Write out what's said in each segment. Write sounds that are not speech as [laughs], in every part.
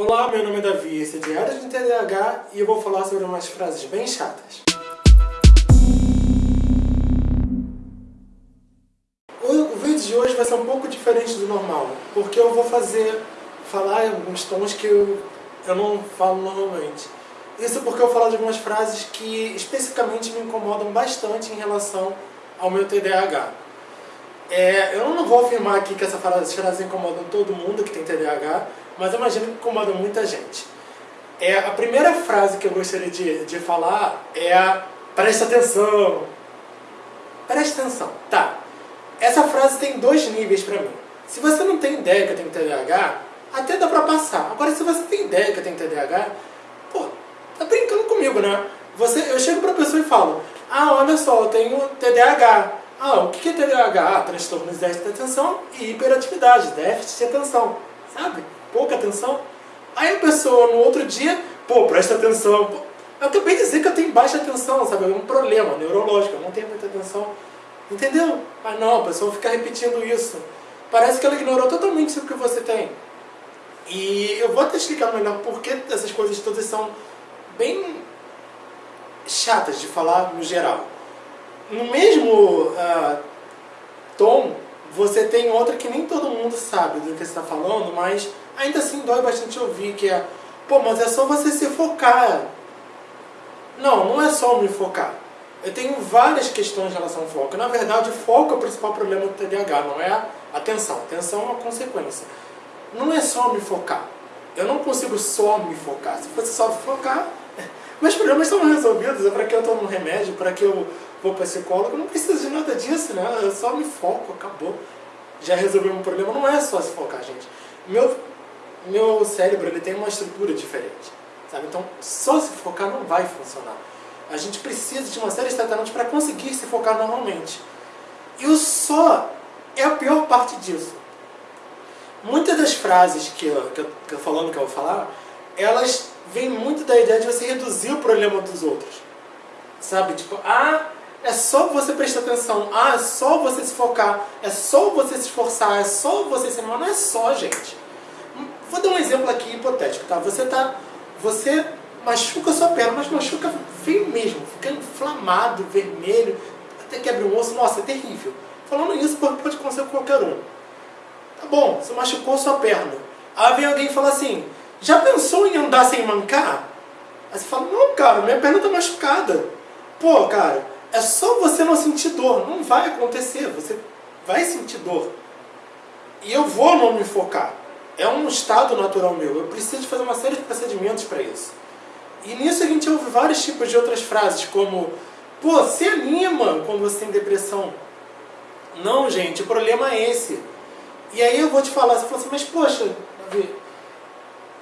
Olá, meu nome é Davi, esse é Diário de TDAH e eu vou falar sobre umas frases bem chatas. O vídeo de hoje vai ser um pouco diferente do normal, porque eu vou fazer, falar em alguns tons que eu, eu não falo normalmente. Isso porque eu falar de algumas frases que especificamente me incomodam bastante em relação ao meu TDAH. É, eu não vou afirmar aqui que essas frases incomodam todo mundo que tem TDAH, mas imagino que incomodam muita gente. É, a primeira frase que eu gostaria de, de falar é a presta atenção. Presta atenção. Tá. Essa frase tem dois níveis pra mim. Se você não tem ideia que eu tenho TDAH, até dá pra passar. Agora, se você tem ideia que eu tenho TDAH, pô, tá brincando comigo, né? Você, eu chego pra pessoa e falo, ah, olha só, eu tenho TDAH. Ah, o que é TDAH? Ah, transtorno de déficit de atenção e hiperatividade, déficit de atenção, sabe? Pouca atenção. Aí a pessoa no outro dia, pô, presta atenção. Eu acabei de dizer que eu tenho baixa atenção, sabe? É um problema neurológico, eu não tenho muita atenção. Entendeu? Mas não, a pessoa fica repetindo isso. Parece que ela ignorou totalmente o que você tem. E eu vou até explicar melhor porque essas coisas todas são bem chatas de falar no geral. No mesmo uh, tom, você tem outra que nem todo mundo sabe do que você está falando, mas ainda assim dói bastante ouvir, que é, pô, mas é só você se focar. Não, não é só me focar. Eu tenho várias questões em relação ao foco. Na verdade, o foco é o principal problema do TDAH, não é a atenção. Atenção é uma consequência. Não é só me focar. Eu não consigo só me focar. Se fosse só focar, meus problemas estão resolvidos. É para que eu tomo um remédio, para que eu vou para psicólogo. Não preciso de nada disso, né? Eu só me foco, acabou. Já resolvi um problema. Não é só se focar, gente. Meu, meu cérebro ele tem uma estrutura diferente. Sabe? Então, só se focar não vai funcionar. A gente precisa de uma série de tratamentos para conseguir se focar normalmente. E o só é a pior parte disso. Muitas das frases que eu, que eu, que eu falando que eu vou falar, elas vêm muito da ideia de você reduzir o problema dos outros. Sabe? Tipo, ah, é só você prestar atenção, ah, é só você se focar, é só você se esforçar, é só você se animar. Não é só, gente. Vou dar um exemplo aqui hipotético, tá? Você tá. Você machuca sua perna, mas machuca feio mesmo, fica inflamado, vermelho, até quebra um osso, nossa, é terrível. Falando isso, pode acontecer com qualquer um. Tá bom, você machucou sua perna. Aí vem alguém e fala assim, já pensou em andar sem mancar? Aí você fala, não cara, minha perna tá machucada. Pô, cara, é só você não sentir dor, não vai acontecer, você vai sentir dor. E eu vou não me focar. É um estado natural meu, eu preciso fazer uma série de procedimentos para isso. E nisso a gente ouve vários tipos de outras frases, como Pô, se anima quando você tem depressão. Não, gente, o problema é esse. E aí eu vou te falar, você fala assim, mas poxa, Davi,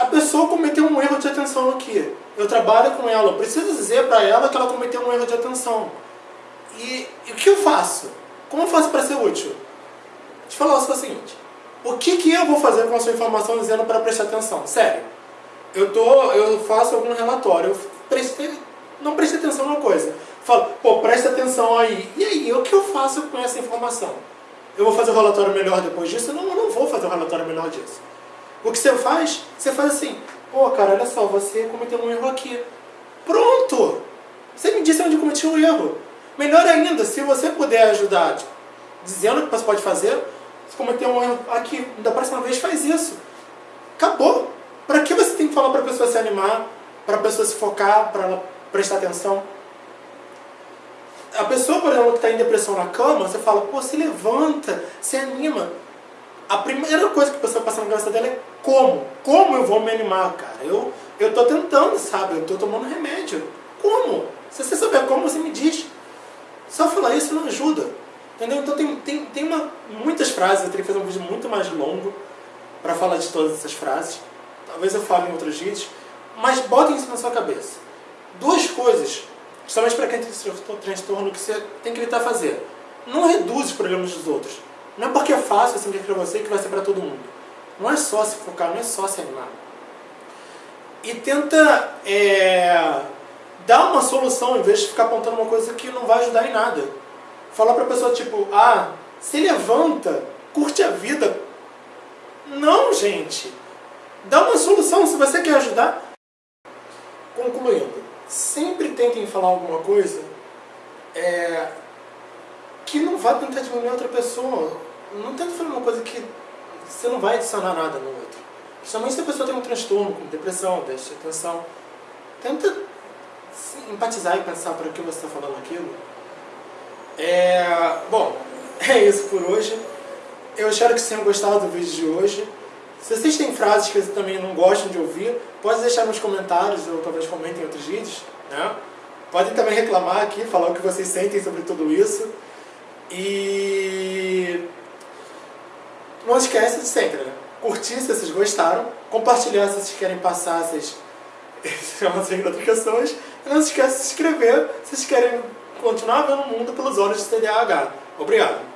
a pessoa cometeu um erro de atenção aqui. Eu trabalho com ela, eu preciso dizer para ela que ela cometeu um erro de atenção. E, e, o que eu faço? Como eu faço para ser útil? Te falar o seguinte, o que, que eu vou fazer com a sua informação dizendo para prestar atenção? Sério eu, tô, eu faço algum relatório, eu prestei, não prestei atenção numa coisa. Falo, pô, presta atenção aí. E aí, o que eu faço com essa informação? Eu vou fazer o um relatório melhor depois disso? Não, eu não vou fazer um relatório melhor disso. O que você faz? Você faz assim, pô, cara, olha só, você cometeu um erro aqui. Pronto! Você me disse onde cometi um erro. Melhor ainda, se você puder ajudar, dizendo o que você pode fazer, se cometeu um erro aqui, da próxima vez faz isso. Acabou. Para que você tem que falar para a pessoa se animar, para a pessoa se focar, para ela prestar atenção? A pessoa, por exemplo, que está em depressão na cama, você fala, pô, se levanta, se anima. A primeira coisa que a pessoa passa na cabeça dela é como? Como eu vou me animar, cara? Eu, eu tô tentando, sabe? Eu tô tomando remédio. Como? Se você souber como, você me diz. Só falar isso não ajuda. Entendeu? Então tem, tem, tem uma, muitas frases, eu teria que fazer um vídeo muito mais longo para falar de todas essas frases talvez eu fale em outros vídeos, mas bota isso na sua cabeça. Duas coisas, principalmente para quem tem transtorno, que você tem que evitar fazer. Não reduz os problemas dos outros. Não é porque é fácil assim que é para você que vai ser para todo mundo. Não é só se focar, não é só se animar. E tenta é, dar uma solução em vez de ficar apontando uma coisa que não vai ajudar em nada. Falar para a pessoa tipo, ah, se levanta, curte a vida. Não, gente. dá uma solução se você quer ajudar. Concluindo, sempre tentem falar alguma coisa é, que não vá tentar diminuir outra pessoa. Não tenta falar uma coisa que você não vai adicionar nada no outro. Principalmente se a pessoa tem um transtorno, como depressão, déficit de atenção. Tenta empatizar e pensar para que você está falando aquilo. É, bom, [laughs] é isso por hoje. Eu espero que vocês tenham gostado do vídeo de hoje. Se vocês têm frases que vocês também não gostam de ouvir, pode deixar nos comentários ou talvez comentem em outros vídeos. Né? Podem também reclamar aqui, falar o que vocês sentem sobre tudo isso. E não esquece de sempre, né? Curtir se vocês gostaram, compartilhar se vocês querem passar [laughs] essas, notificações. E não se esqueça de se inscrever se vocês querem continuar vendo o mundo pelos olhos de TDAH. Obrigado!